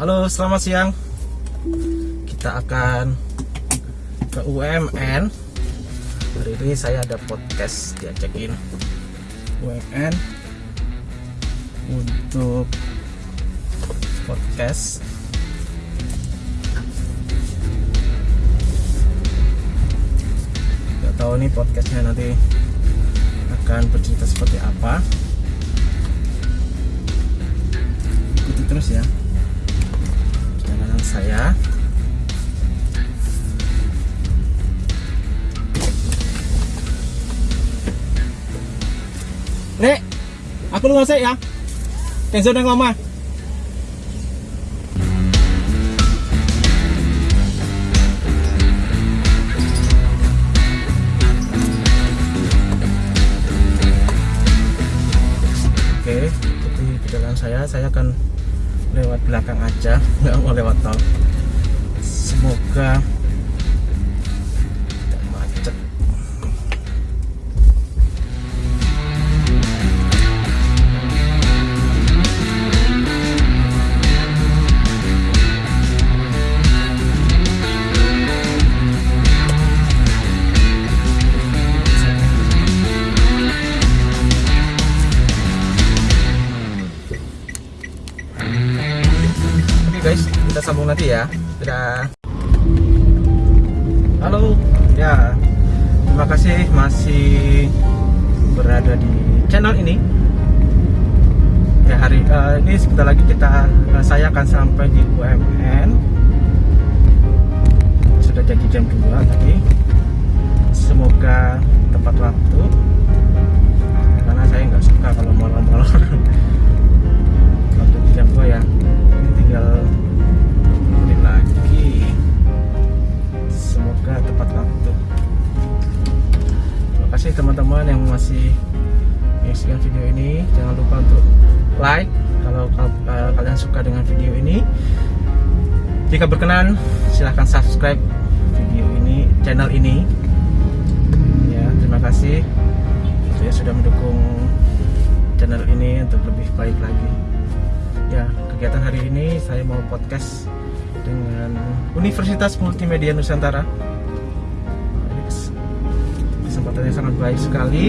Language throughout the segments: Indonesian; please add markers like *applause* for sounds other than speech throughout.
Halo, selamat siang. Kita akan ke UMN. Hari ini saya ada podcast diajakin UMN untuk podcast. Gak tahu nih podcastnya nanti akan bercerita seperti apa. Ikuti terus ya aku lu ngasih ya. Kenzo nang lama. Oke, ikuti perjalanan saya. Saya akan lewat belakang aja, *laughs* nggak mau lewat tol. Semoga sambung nanti ya. Dadah. Halo, ya. Terima kasih masih berada di channel ini. Ya hari eh, ini sebentar lagi kita eh, saya akan sampai di UMN. Sudah jadi jam 2 tadi. Masih menyaksikan video ini. Jangan lupa untuk like kalau kal- eh, kalian suka dengan video ini. Jika berkenan silahkan subscribe video ini channel ini. Ya terima kasih. Untuk yang sudah mendukung channel ini untuk lebih baik lagi. Ya kegiatan hari ini saya mau podcast dengan Universitas Multimedia Nusantara kesempatan yang sangat baik sekali.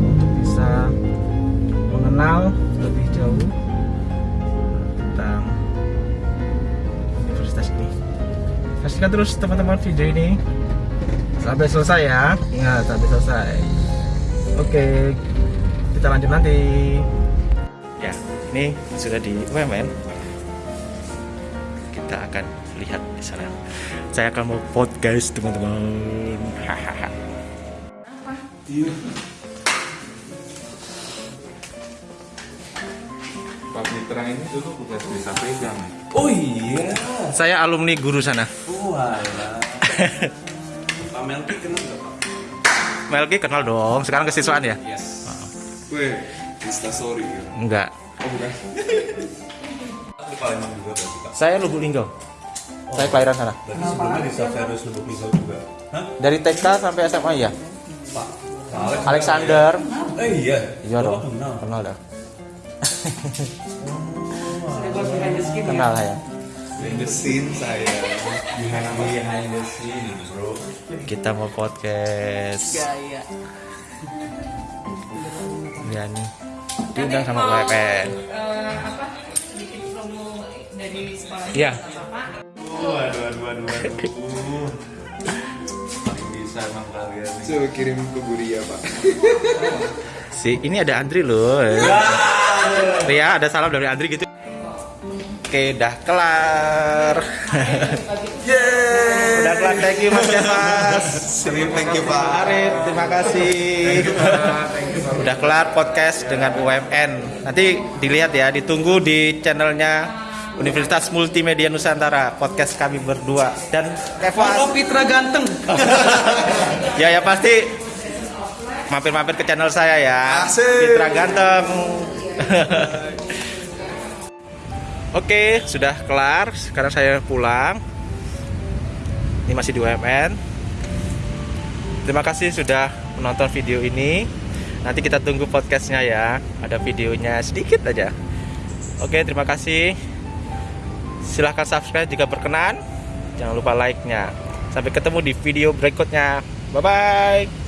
Untuk bisa mengenal lebih jauh tentang universitas ini. Saksikan terus teman-teman video ini. Sampai selesai ya. Ingat sampai selesai. Oke kita lanjut nanti. Ya ini sudah di UMN kita akan lihat di sana saya akan mau podcast teman-teman hahaha Pak Mitra ini dulu bukan bisa pegang. Oh iya. saya alumni guru sana Walah. *laughs* Pak Melki kenal nggak Pak? Melki kenal dong sekarang kesiswaan ya Yes. Weh, Insta story ya. enggak Oh bukan. *laughs* Palembang juga berarti Pak. saya Lubuk Linggau saya kelahiran sana Berarti sebelumnya di Saferus Lubuk Linggau juga. Hah? dari TK sampai SMA ya Pak. Alex Alexander Eh iya. iya Oh, dong kenal. kenal dah *laughs* kenal ya Behind the scene saya. Behind, behind the scene bro. kita mau podcast gaya ya nih diundang sama UMN eh, apa sekolah Iya. bapak Waduh, aduh, aduh, aduh. Paling bisa emang kalian. Coba kirim ke Buria pak. si ini ada Andri loh ya ada salam dari Andri gitu oke dah kelar udah kelar thank you mas Sering thank you pak. Arif terima kasih udah kelar podcast dengan UMN nanti dilihat ya ditunggu di channelnya Universitas Multimedia Nusantara podcast kami berdua dan Kevas Pitra ganteng *laughs* ya ya pasti mampir-mampir ke channel saya ya Asik. Fitra ganteng *laughs* Oke, sudah kelar. Sekarang saya pulang. Ini masih di UMN. Terima kasih sudah menonton video ini. Nanti kita tunggu podcastnya ya. Ada videonya sedikit aja. Oke, terima kasih. Silahkan subscribe jika berkenan. Jangan lupa like nya sampai ketemu di video berikutnya. Bye bye